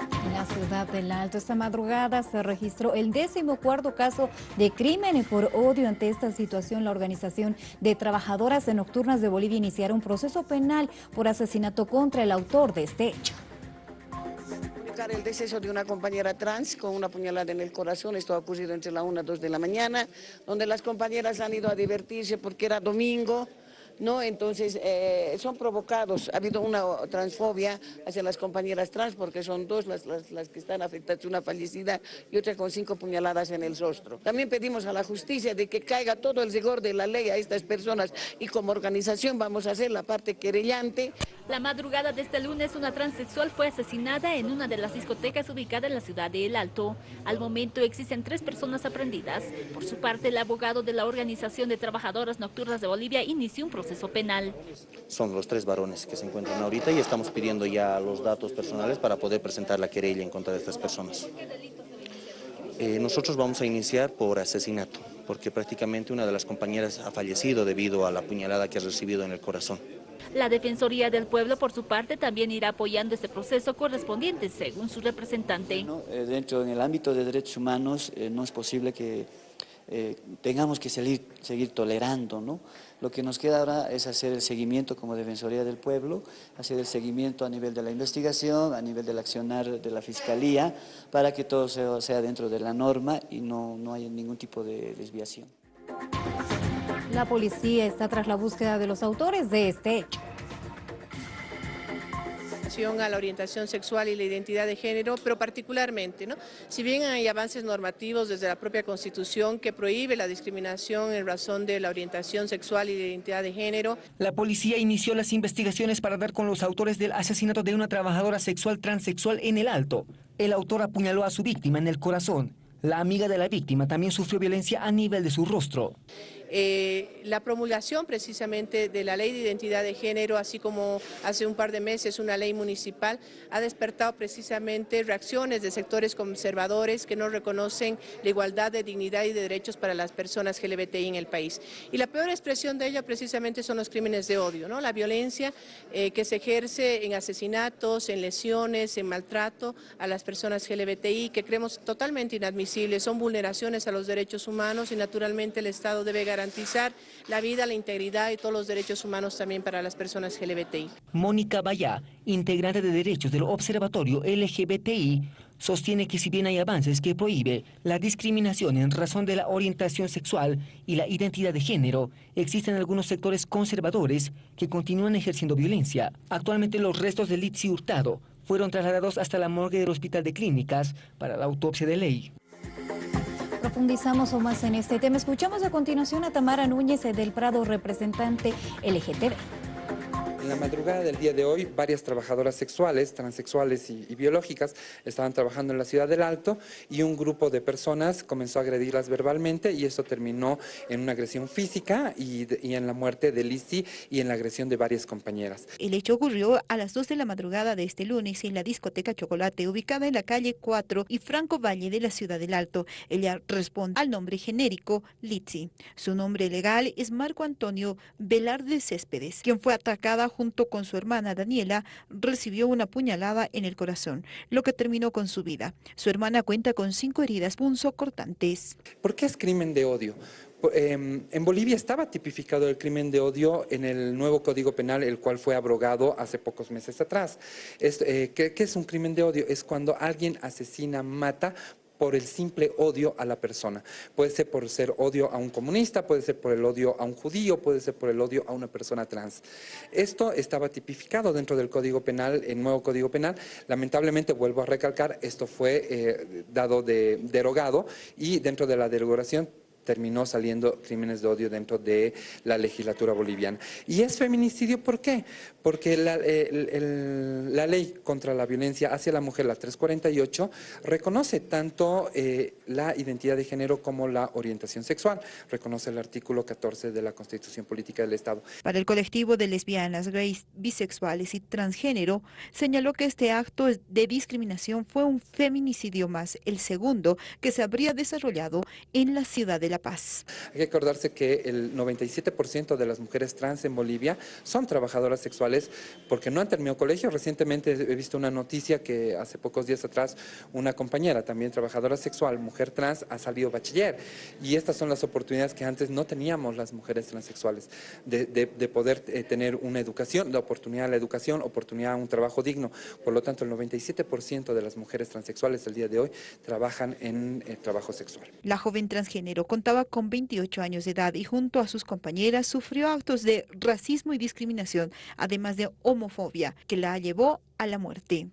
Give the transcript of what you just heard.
En la ciudad del Alto. Esta madrugada se registró el décimo cuarto caso de crimen por odio. Ante esta situación, la Organización de Trabajadoras Nocturnas de Bolivia iniciará un proceso penal por asesinato contra el autor de este hecho. El deceso de una compañera trans con una puñalada en el corazón, esto ha ocurrido entre la 1 y 2 de la mañana, donde las compañeras han ido a divertirse porque era domingo, ¿no? Entonces eh, son provocados, ha habido una transfobia hacia las compañeras trans porque son dos las, que están afectadas, una fallecida y otra con cinco puñaladas en el rostro. También pedimos a la justicia de que caiga todo el rigor de la ley a estas personas y como organización vamos a hacer la parte querellante. La madrugada de este lunes una transexual fue asesinada en una de las discotecas ubicada en la ciudad de El Alto. Al momento existen tres personas aprendidas. Por su parte, el abogado de la Organización de Trabajadoras Nocturnas de Bolivia inició un proceso penal. Son los tres varones que se encuentran ahorita y estamos pidiendo ya los datos personales para poder presentar la querella en contra de estas personas. Eh, nosotros vamos a iniciar por asesinato, porque prácticamente una de las compañeras ha fallecido debido a la puñalada que ha recibido en el corazón. La Defensoría del Pueblo, por su parte, también irá apoyando este proceso correspondiente, según su representante. Eh, dentro del ámbito de derechos humanos, eh, no es posible que eh, tengamos que seguir, seguir tolerando. ¿no? Lo que nos queda ahora es hacer el seguimiento como Defensoría del Pueblo, hacer el seguimiento a nivel de la investigación, a nivel del accionar de la Fiscalía, para que todo sea, sea dentro de la norma y no, no haya ningún tipo de desviación. La policía está tras la búsqueda de los autores de este hecho a la orientación sexual y la identidad de género, pero particularmente, ¿no? si bien hay avances normativos desde la propia Constitución que prohíbe la discriminación en razón de la orientación sexual y la identidad de género. La policía inició las investigaciones para dar con los autores del asesinato de una trabajadora sexual transexual en el Alto. El autor apuñaló a su víctima en el corazón. La amiga de la víctima también sufrió violencia a nivel de su rostro. Eh, la promulgación precisamente de la ley de identidad de género, así como hace un par de meses una ley municipal, ha despertado precisamente reacciones de sectores conservadores que no reconocen la igualdad de dignidad y de derechos para las personas LGBTI en el país. Y la peor expresión de ello precisamente son los crímenes de odio, ¿no? la violencia eh, que se ejerce en asesinatos, en lesiones, en maltrato a las personas LGBTI, que creemos totalmente inadmisibles, son vulneraciones a los derechos humanos y naturalmente el Estado debe garantizar garantizar la vida, la integridad y todos los derechos humanos también para las personas LGBTI. Mónica Bayá, integrante de derechos del Observatorio LGBTI, sostiene que si bien hay avances que prohíbe la discriminación en razón de la orientación sexual y la identidad de género, existen algunos sectores conservadores que continúan ejerciendo violencia. Actualmente los restos de Litsi Hurtado fueron trasladados hasta la morgue del Hospital de Clínicas para la autopsia de ley. Profundizamos aún más en este tema. Escuchamos a continuación a Tamara Núñez del Prado, representante LGTB. En la madrugada del día de hoy, varias trabajadoras sexuales, transexuales y, biológicas estaban trabajando en la ciudad del Alto y un grupo de personas comenzó a agredirlas verbalmente y eso terminó en una agresión física y, en la muerte de Lizzie y en la agresión de varias compañeras. El hecho ocurrió a las 2 de la madrugada de este lunes en la discoteca Chocolate, ubicada en la calle 4 y Franco Valle de la ciudad del Alto. Ella responde al nombre genérico Lizzie. Su nombre legal es Marco Antonio Velarde Céspedes, quien fue atacada junto con su hermana Daniela, recibió una puñalada en el corazón, lo que terminó con su vida. Su hermana cuenta con cinco heridas punzocortantes. ¿Por qué es crimen de odio? Em, en Bolivia estaba tipificado el crimen de odio en el nuevo Código Penal, el cual fue abrogado hace pocos meses atrás. Eh, ¿qué, ¿Qué es un crimen de odio? Es cuando alguien asesina, mata por el simple odio a la persona. Puede ser por ser odio a un comunista, puede ser por el odio a un judío, puede ser por el odio a una persona trans. Esto estaba tipificado dentro del Código Penal, el nuevo Código Penal. Lamentablemente, vuelvo a recalcar, esto fue eh, dado de derogado y dentro de la derogación terminó saliendo crímenes de odio dentro de la legislatura boliviana. ¿Y es feminicidio por qué? Porque la, la ley contra la violencia hacia la mujer, la 348, reconoce tanto eh, la identidad de género como la orientación sexual. Reconoce el artículo 14 de la Constitución Política del Estado. Para el colectivo de lesbianas, gays, bisexuales y transgénero, señaló que este acto de discriminación fue un feminicidio más, el segundo que se habría desarrollado en la ciudad de La La Paz. Hay que acordarse que el 97% de las mujeres trans en Bolivia son trabajadoras sexuales porque no han terminado colegio. Recientemente he visto una noticia que hace pocos días atrás una compañera, también trabajadora sexual, mujer trans, ha salido bachiller. Y estas son las oportunidades que antes no teníamos las mujeres transexuales, de, de poder eh, tener una educación, la oportunidad a la educación, oportunidad a un trabajo digno. Por lo tanto, el 97% de las mujeres transexuales el día de hoy trabajan en eh, trabajo sexual. La joven transgénero contaba con 28 años de edad y junto a sus compañeras sufrió actos de racismo y discriminación, además de homofobia, que la llevó a la muerte.